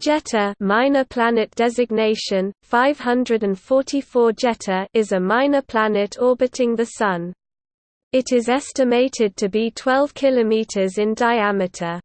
Jetta, minor planet designation 544 Jetta, is a minor planet orbiting the sun. It is estimated to be 12 kilometers in diameter.